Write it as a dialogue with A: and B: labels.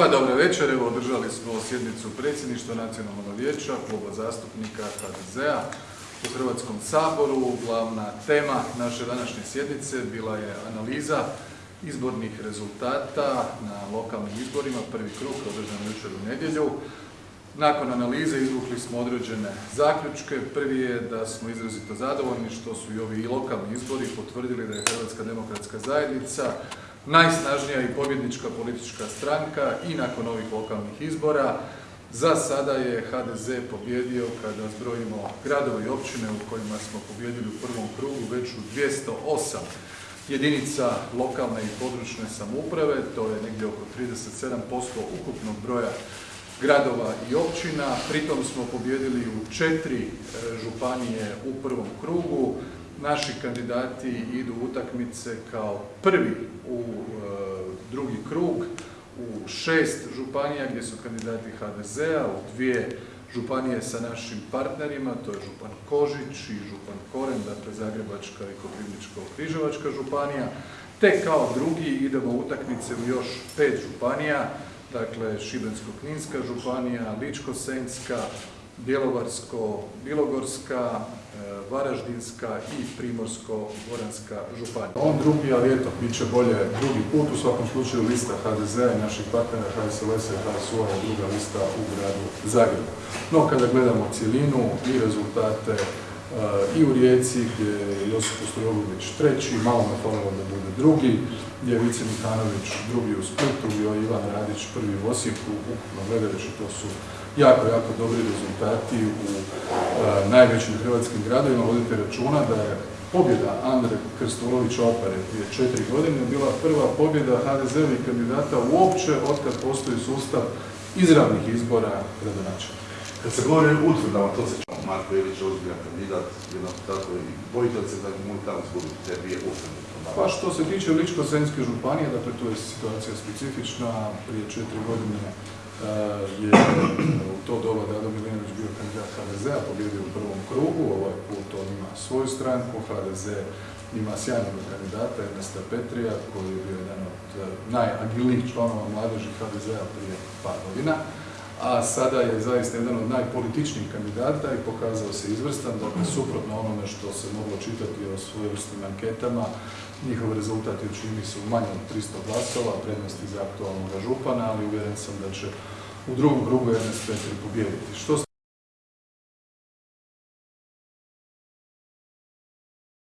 A: Dobro večer, evo održali smo sjednicu predsjedništva Nacionalnog vijeća, kluba zastupnika HDZ-a u Hrvatskom saboru. Glavna tema naše današnje sjednice bila je analiza izbornih rezultata na lokalnim izborima, prvi krug održan jučer u nedjelju. Nakon analize izvukli smo određene zaključke. Prvi je da smo izrazito zadovoljni što su i ovi lokalni izbori potvrdili da je Hrvatska demokratska zajednica najsnažnija i pobjednička politička stranka i nakon ovih lokalnih izbora. Za sada je HDZ pobjedio kada zbrojimo gradove i općine u kojima smo pobjedili u prvom krugu već u 208 jedinica lokalne i područne samouprave, to je negdje oko 37% ukupnog broja gradova i općina. Pritom smo pobijedili u četiri e, županije u prvom krugu. Naši kandidati idu u utakmice kao prvi u e, drugi krug u šest županija gdje su kandidati HDZ-a, u dvije županije sa našim partnerima, to je župan Kožić i župan Koren, dakle Zagrebačka i Koprivničko-križevačka županija, te kao drugi idemo u utakmice u još pet županija, dakle Šibensko-kninska županija, Ličko-senjska, Bjelovarsko-bilogorska, e, Varaždinska i Primorsko-goranska županija. On drugi, ali eto, bit će bolje drugi put, u svakom slučaju lista HDZ-a i naših partnera HSLS-a i HSU-a je druga lista u gradu Zagrebu. No, kada gledamo cjelinu i rezultate i u Rijeci gdje je Josip Ostrogović treći, malo me falilo da bude drugi, gdje je Vice Mikanović drugi u Splitu, bio Ivan Radić prvi u Osijeku, ukupno gledajući to su jako, jako dobri rezultati u e, najvećim hrvatskim gradovima. Vodite računa da je pobjeda Andre Krstulovića Opere prije četiri godine bila prva pobjeda HDZ-ovih kandidata uopće otkad postoji sustav izravnih izbora gradonačelnika.
B: Kad se govori o utvrdama, to se čao, Marko Ilić ozbiljan kandidat, jednako tako i bojite se da mu tamo izgubiti te dvije utvrdne?
A: Pa što se tiče Ličko-senjske županije, dakle tu je situacija specifična, prije četiri godine e, je u to doba Dado Milinović bio kandidat HDZ-a, pobjedio u prvom krugu, ovaj put on ima svoju stranku, HDZ ima sjajnog kandidata Ernesta Petrija koji je bio jedan od e, najagilnijih članova mladeži HDZ-a prije par godina a sada je zaista jedan od najpolitičnijih kandidata i pokazao se izvrstan, dakle suprotno onome što se moglo čitati o svojevrsnim anketama, njihov rezultat je čini su manje od 300 glasova, prednosti za aktualnog župana, ali uvjeren sam da će u drugom krugu Ernest Petri pobijediti. Što se